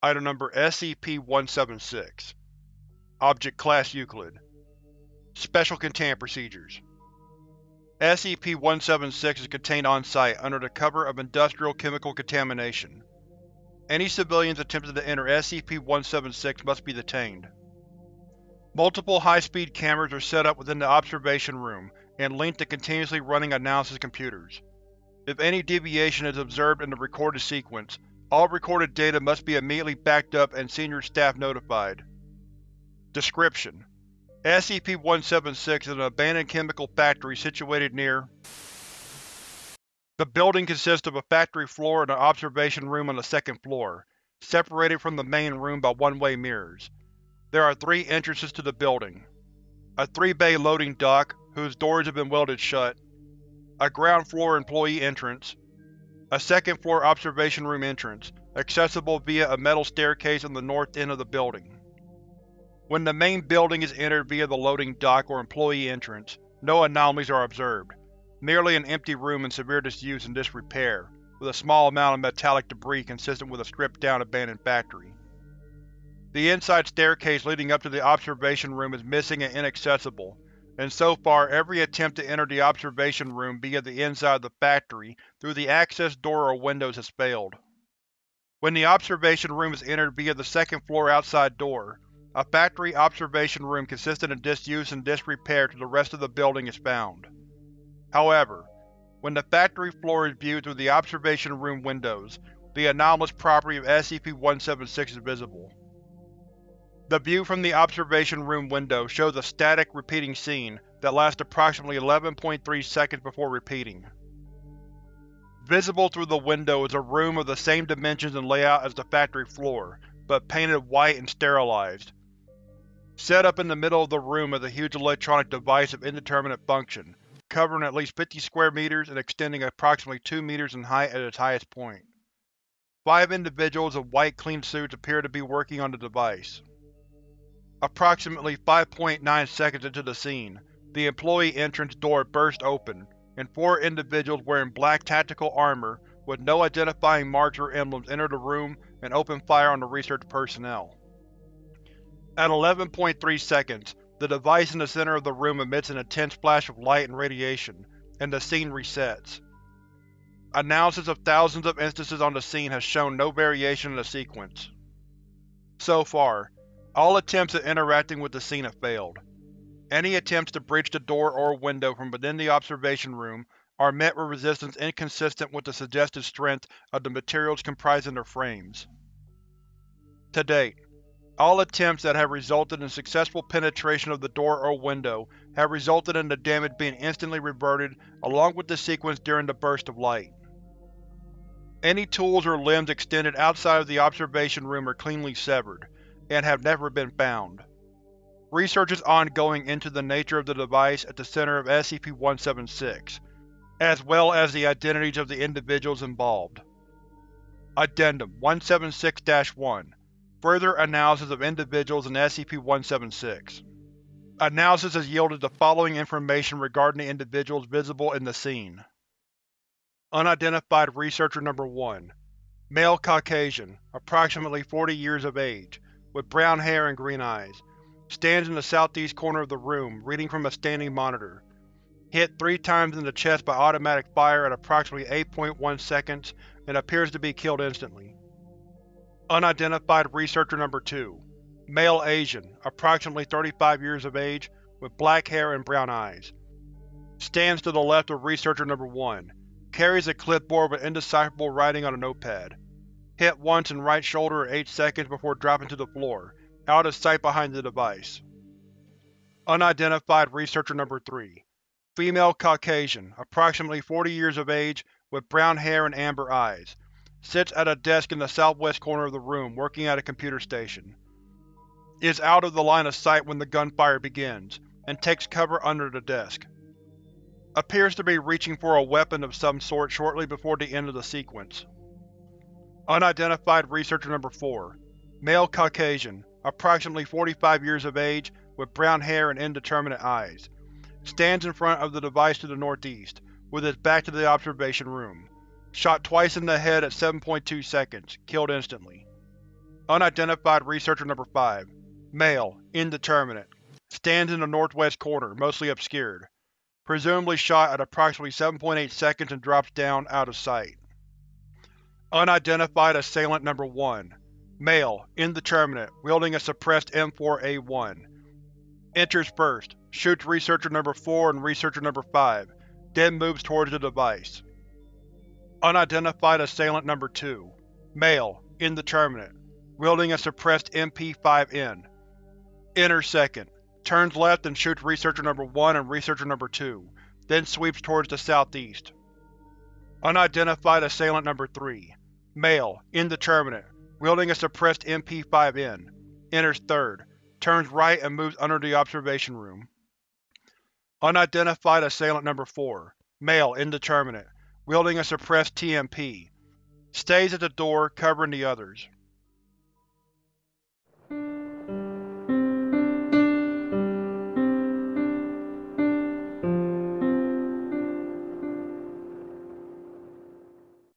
Item Number SCP-176 Object Class Euclid Special Containment Procedures SCP-176 is contained on-site under the cover of industrial chemical contamination. Any civilians attempting to enter SCP-176 must be detained. Multiple high-speed cameras are set up within the observation room and linked to continuously running analysis computers. If any deviation is observed in the recorded sequence, all recorded data must be immediately backed up and senior staff notified. Description: SCP-176 is an abandoned chemical factory situated near The building consists of a factory floor and an observation room on the second floor, separated from the main room by one-way mirrors. There are three entrances to the building. A three-bay loading dock, whose doors have been welded shut. A ground-floor employee entrance. A second-floor observation room entrance, accessible via a metal staircase on the north end of the building. When the main building is entered via the loading dock or employee entrance, no anomalies are observed, merely an empty room in severe disuse and disrepair, with a small amount of metallic debris consistent with a stripped-down abandoned factory. The inside staircase leading up to the observation room is missing and inaccessible, and so far every attempt to enter the observation room via the inside of the factory through the access door or windows has failed. When the observation room is entered via the second floor outside door, a factory observation room consistent of disuse and disrepair to the rest of the building is found. However, when the factory floor is viewed through the observation room windows, the anomalous property of SCP-176 is visible. The view from the observation room window shows a static, repeating scene that lasts approximately 11.3 seconds before repeating. Visible through the window is a room of the same dimensions and layout as the factory floor, but painted white and sterilized, Set up in the middle of the room is a huge electronic device of indeterminate function, covering at least 50 square meters and extending approximately 2 meters in height at its highest point. Five individuals in white clean suits appear to be working on the device. Approximately 5.9 seconds into the scene, the employee entrance door burst open, and four individuals wearing black tactical armor with no identifying marks or emblems enter the room and open fire on the research personnel. At 11.3 seconds, the device in the center of the room emits an intense flash of light and radiation, and the scene resets. Analysis of thousands of instances on the scene has shown no variation in the sequence. So far, all attempts at interacting with the scene have failed. Any attempts to breach the door or window from within the observation room are met with resistance inconsistent with the suggested strength of the materials comprising their frames. To date, all attempts that have resulted in successful penetration of the door or window have resulted in the damage being instantly reverted along with the sequence during the burst of light. Any tools or limbs extended outside of the observation room are cleanly severed, and have never been found. Research is ongoing into the nature of the device at the center of SCP-176, as well as the identities of the individuals involved. Addendum 176-1 Further analysis of individuals in SCP-176 Analysis has yielded the following information regarding the individuals visible in the scene. Unidentified Researcher Number 1 Male Caucasian, approximately 40 years of age, with brown hair and green eyes. Stands in the southeast corner of the room, reading from a standing monitor. Hit three times in the chest by automatic fire at approximately 8.1 seconds and appears to be killed instantly. Unidentified Researcher Number 2 Male Asian, approximately 35 years of age, with black hair and brown eyes. Stands to the left of Researcher Number 1. Carries a clipboard with indecipherable writing on a notepad. Hit once in right shoulder at 8 seconds before dropping to the floor, out of sight behind the device. Unidentified Researcher Number 3 Female Caucasian, approximately 40 years of age, with brown hair and amber eyes Sits at a desk in the southwest corner of the room, working at a computer station. Is out of the line of sight when the gunfire begins, and takes cover under the desk. Appears to be reaching for a weapon of some sort shortly before the end of the sequence. Unidentified Researcher Number 4 Male Caucasian, approximately 45 years of age, with brown hair and indeterminate eyes. Stands in front of the device to the northeast, with its back to the observation room. Shot twice in the head at 7.2 seconds, killed instantly. Unidentified Researcher Number 5 Male, indeterminate. Stands in the northwest corner, mostly obscured. Presumably shot at approximately 7.8 seconds and drops down, out of sight. Unidentified Assailant Number 1 Male, indeterminate, wielding a suppressed M4A1. Enters first, shoots Researcher Number 4 and Researcher Number 5, then moves towards the device. Unidentified Assailant Number 2 Male, indeterminate, wielding a suppressed MP5N. Enters second, turns left and shoots Researcher Number 1 and Researcher Number 2, then sweeps towards the southeast. Unidentified Assailant Number 3 Male, indeterminate, wielding a suppressed MP5N. Enters third, turns right and moves under the observation room. Unidentified Assailant Number 4 Male, indeterminate, wielding a suppressed TMP. Stays at the door, covering the others.